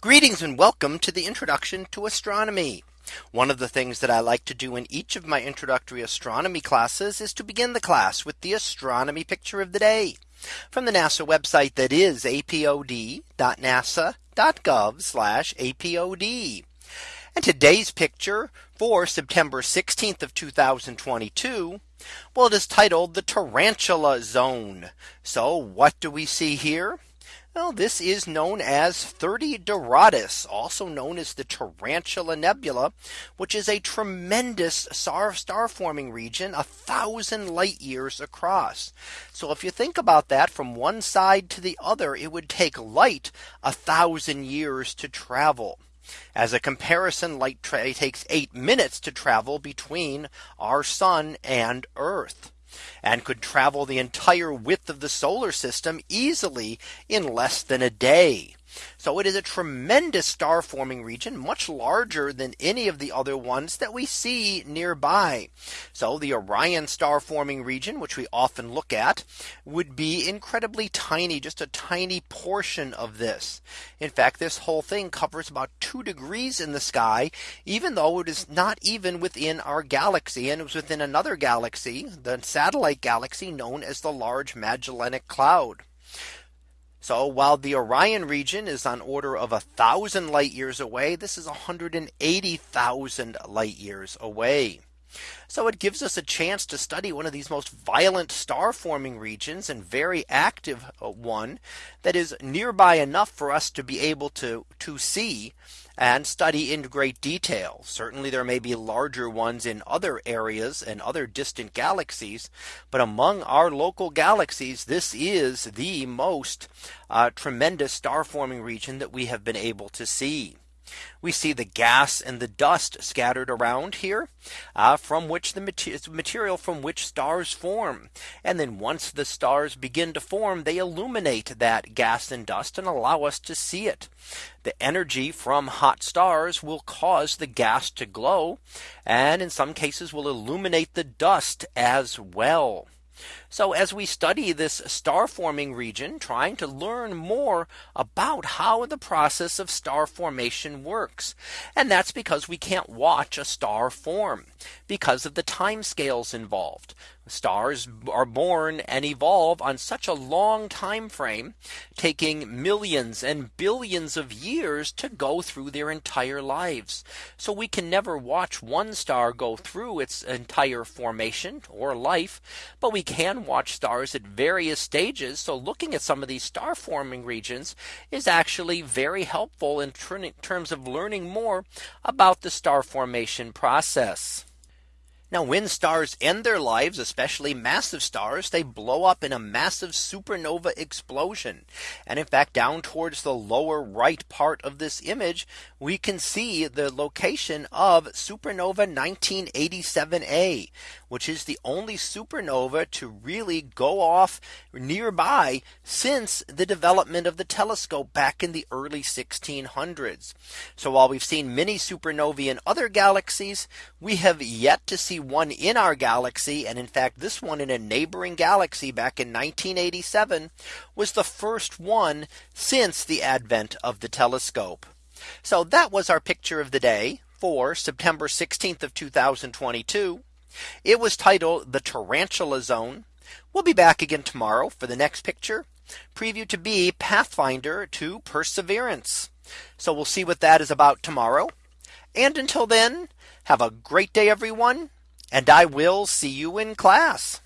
Greetings and welcome to the introduction to astronomy. One of the things that I like to do in each of my introductory astronomy classes is to begin the class with the astronomy picture of the day from the NASA website that is apod.nasa.gov apod. And today's picture for September 16th of 2022. Well, it is titled the Tarantula Zone. So what do we see here? Well, this is known as 30 Doradus, also known as the Tarantula Nebula, which is a tremendous star, star forming region a thousand light years across. So if you think about that from one side to the other, it would take light a thousand years to travel. As a comparison, light takes eight minutes to travel between our sun and Earth and could travel the entire width of the solar system easily in less than a day. So it is a tremendous star forming region much larger than any of the other ones that we see nearby. So the Orion star forming region which we often look at would be incredibly tiny just a tiny portion of this. In fact this whole thing covers about two degrees in the sky even though it is not even within our galaxy and it was within another galaxy the satellite galaxy known as the Large Magellanic Cloud. So while the Orion region is on order of a thousand light years away, this is 180,000 light years away. So it gives us a chance to study one of these most violent star forming regions and very active uh, one that is nearby enough for us to be able to to see and study in great detail. Certainly there may be larger ones in other areas and other distant galaxies. But among our local galaxies, this is the most uh, tremendous star forming region that we have been able to see. We see the gas and the dust scattered around here uh, from which the material from which stars form. And then once the stars begin to form, they illuminate that gas and dust and allow us to see it. The energy from hot stars will cause the gas to glow and in some cases will illuminate the dust as well. So as we study this star forming region, trying to learn more about how the process of star formation works. And that's because we can't watch a star form because of the time scales involved. Stars are born and evolve on such a long time frame, taking millions and billions of years to go through their entire lives. So we can never watch one star go through its entire formation or life, but we can watch stars at various stages. So looking at some of these star forming regions is actually very helpful in terms of learning more about the star formation process. Now when stars end their lives, especially massive stars, they blow up in a massive supernova explosion. And in fact, down towards the lower right part of this image, we can see the location of supernova 1987A, which is the only supernova to really go off nearby since the development of the telescope back in the early 1600s. So while we've seen many supernovae in other galaxies, we have yet to see one in our galaxy. And in fact, this one in a neighboring galaxy back in 1987 was the first one since the advent of the telescope. So that was our picture of the day for September 16th of 2022. It was titled the Tarantula Zone. We'll be back again tomorrow for the next picture preview to be Pathfinder to Perseverance. So we'll see what that is about tomorrow. And until then, have a great day, everyone. And I will see you in class.